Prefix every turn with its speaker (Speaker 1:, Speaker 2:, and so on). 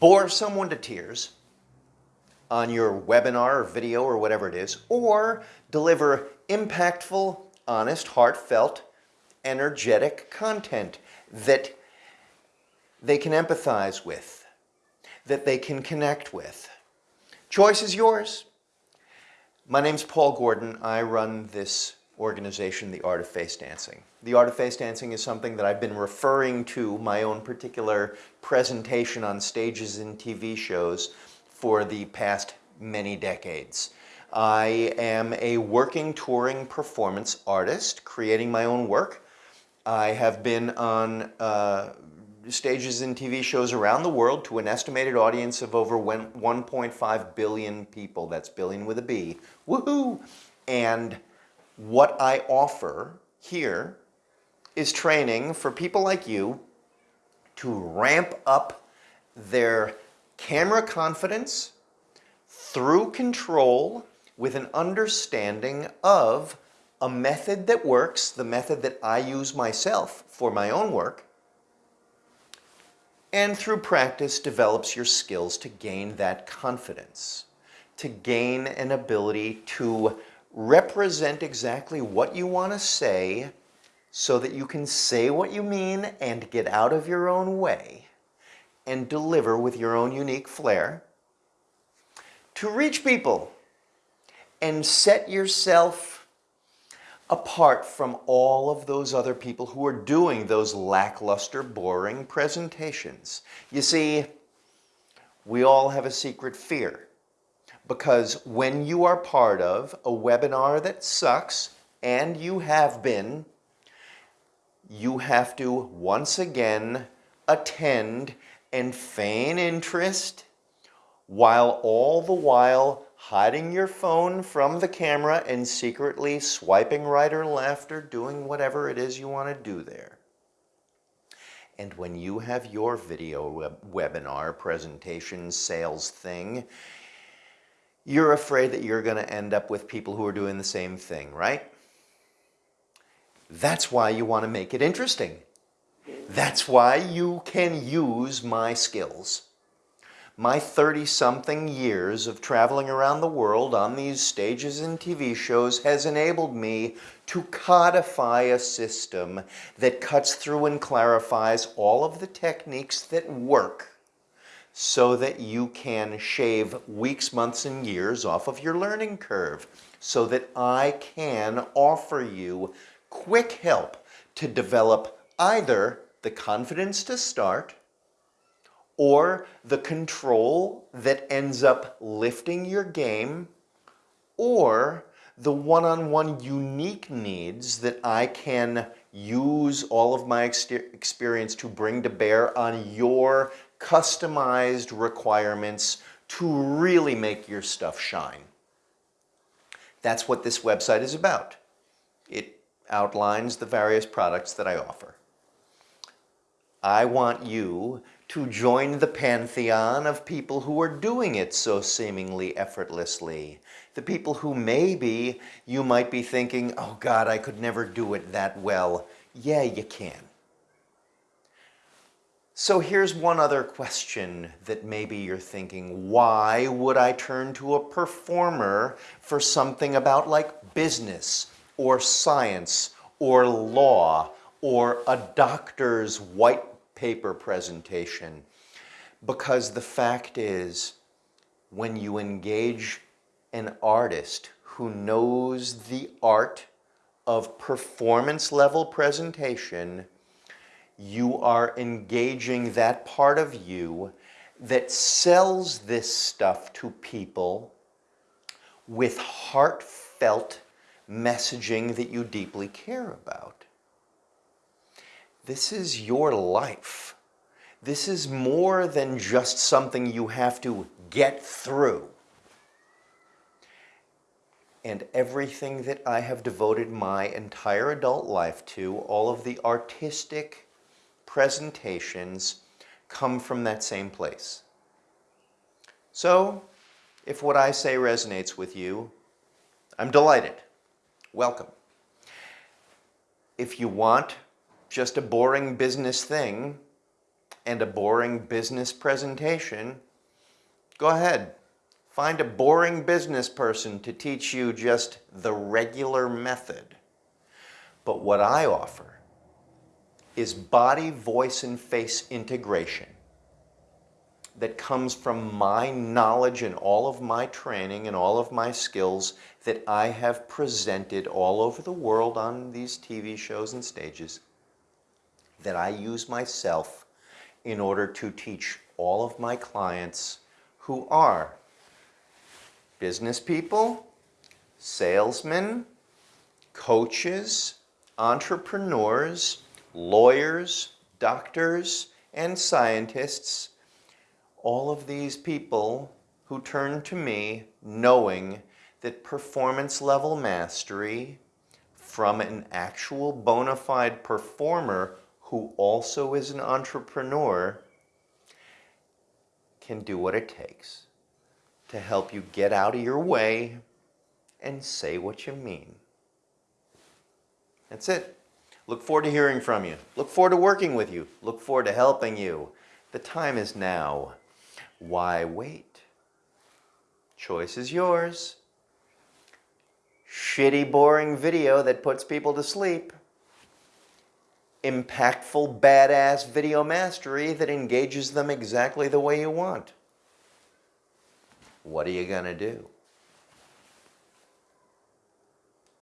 Speaker 1: bore someone to tears on your webinar or video or whatever it is, or deliver impactful, honest, heartfelt, energetic content that they can empathize with, that they can connect with. Choice is yours. My name's Paul Gordon. I run this organization, The Art of Face Dancing. The Art of Face Dancing is something that I've been referring to my own particular presentation on stages and TV shows for the past many decades. I am a working touring performance artist, creating my own work. I have been on uh, stages and TV shows around the world to an estimated audience of over 1.5 billion people. That's billion with a B. Woohoo! And what I offer here is training for people like you to ramp up their camera confidence through control with an understanding of a method that works, the method that I use myself for my own work, and through practice develops your skills to gain that confidence, to gain an ability to represent exactly what you want to say so that you can say what you mean and get out of your own way and deliver with your own unique flair to reach people and set yourself apart from all of those other people who are doing those lackluster, boring presentations. You see, we all have a secret fear because when you are part of a webinar that sucks, and you have been, you have to once again attend and feign interest while all the while hiding your phone from the camera and secretly swiping right or left or doing whatever it is you want to do there. And when you have your video web webinar presentation sales thing, you're afraid that you're going to end up with people who are doing the same thing, right? That's why you want to make it interesting. That's why you can use my skills. My 30-something years of traveling around the world on these stages and TV shows has enabled me to codify a system that cuts through and clarifies all of the techniques that work so that you can shave weeks, months, and years off of your learning curve so that I can offer you quick help to develop either the confidence to start or the control that ends up lifting your game or the one-on-one -on -one unique needs that I can use all of my experience to bring to bear on your customized requirements to really make your stuff shine. That's what this website is about. It outlines the various products that I offer. I want you to join the pantheon of people who are doing it so seemingly effortlessly. The people who maybe you might be thinking, oh God, I could never do it that well. Yeah, you can. So here's one other question that maybe you're thinking, why would I turn to a performer for something about like business or science or law or a doctor's white paper presentation? Because the fact is, when you engage an artist who knows the art of performance level presentation, you are engaging that part of you that sells this stuff to people with heartfelt messaging that you deeply care about. This is your life. This is more than just something you have to get through. And everything that I have devoted my entire adult life to, all of the artistic presentations come from that same place. So, if what I say resonates with you, I'm delighted. Welcome. If you want just a boring business thing, and a boring business presentation, go ahead. Find a boring business person to teach you just the regular method. But what I offer is body, voice, and face integration that comes from my knowledge and all of my training and all of my skills that I have presented all over the world on these TV shows and stages that I use myself in order to teach all of my clients who are business people, salesmen, coaches, entrepreneurs, lawyers, doctors, and scientists all of these people who turn to me knowing that performance level mastery from an actual bona fide performer who also is an entrepreneur can do what it takes to help you get out of your way and say what you mean. That's it. Look forward to hearing from you. Look forward to working with you. Look forward to helping you. The time is now. Why wait? Choice is yours. Shitty, boring video that puts people to sleep. Impactful, badass video mastery that engages them exactly the way you want. What are you going to do?